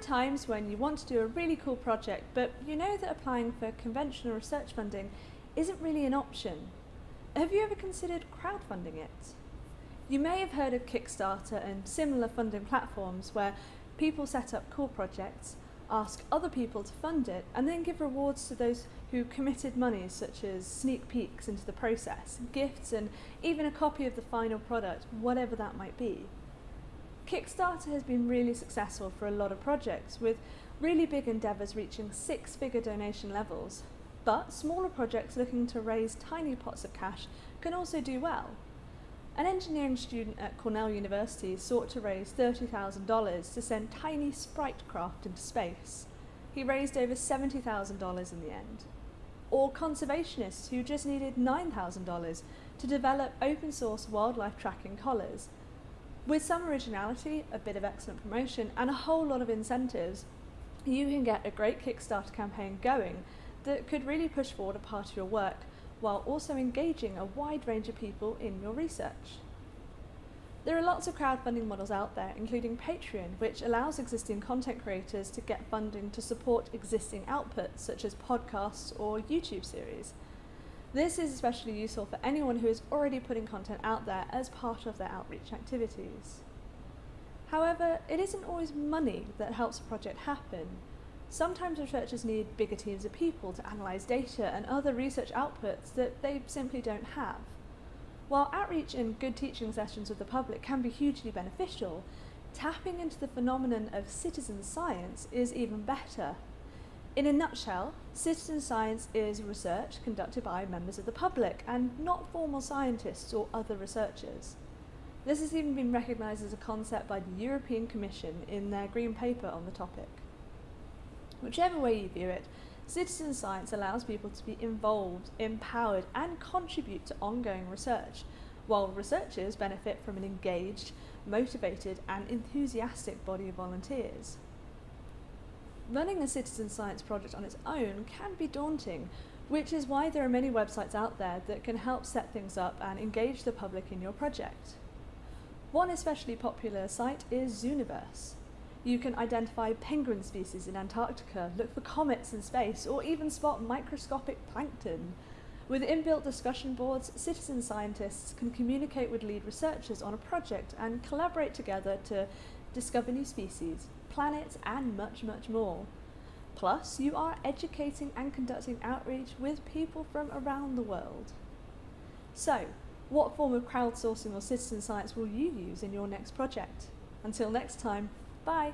times when you want to do a really cool project, but you know that applying for conventional research funding isn't really an option. Have you ever considered crowdfunding it? You may have heard of Kickstarter and similar funding platforms where people set up cool projects, ask other people to fund it, and then give rewards to those who committed money, such as sneak peeks into the process, gifts, and even a copy of the final product, whatever that might be. Kickstarter has been really successful for a lot of projects, with really big endeavours reaching six figure donation levels. But smaller projects looking to raise tiny pots of cash can also do well. An engineering student at Cornell University sought to raise $30,000 to send tiny sprite craft into space. He raised over $70,000 in the end. Or conservationists who just needed $9,000 to develop open source wildlife tracking collars. With some originality, a bit of excellent promotion, and a whole lot of incentives, you can get a great Kickstarter campaign going that could really push forward a part of your work while also engaging a wide range of people in your research. There are lots of crowdfunding models out there, including Patreon, which allows existing content creators to get funding to support existing outputs, such as podcasts or YouTube series. This is especially useful for anyone who is already putting content out there as part of their outreach activities. However, it isn't always money that helps a project happen. Sometimes researchers need bigger teams of people to analyse data and other research outputs that they simply don't have. While outreach and good teaching sessions with the public can be hugely beneficial, tapping into the phenomenon of citizen science is even better. In a nutshell, citizen science is research conducted by members of the public and not formal scientists or other researchers. This has even been recognised as a concept by the European Commission in their Green Paper on the topic. Whichever way you view it, citizen science allows people to be involved, empowered, and contribute to ongoing research, while researchers benefit from an engaged, motivated, and enthusiastic body of volunteers. Running a citizen science project on its own can be daunting, which is why there are many websites out there that can help set things up and engage the public in your project. One especially popular site is Zooniverse. You can identify penguin species in Antarctica, look for comets in space, or even spot microscopic plankton. With inbuilt discussion boards, citizen scientists can communicate with lead researchers on a project and collaborate together to discover new species, planets, and much, much more. Plus, you are educating and conducting outreach with people from around the world. So, what form of crowdsourcing or citizen science will you use in your next project? Until next time, Bye.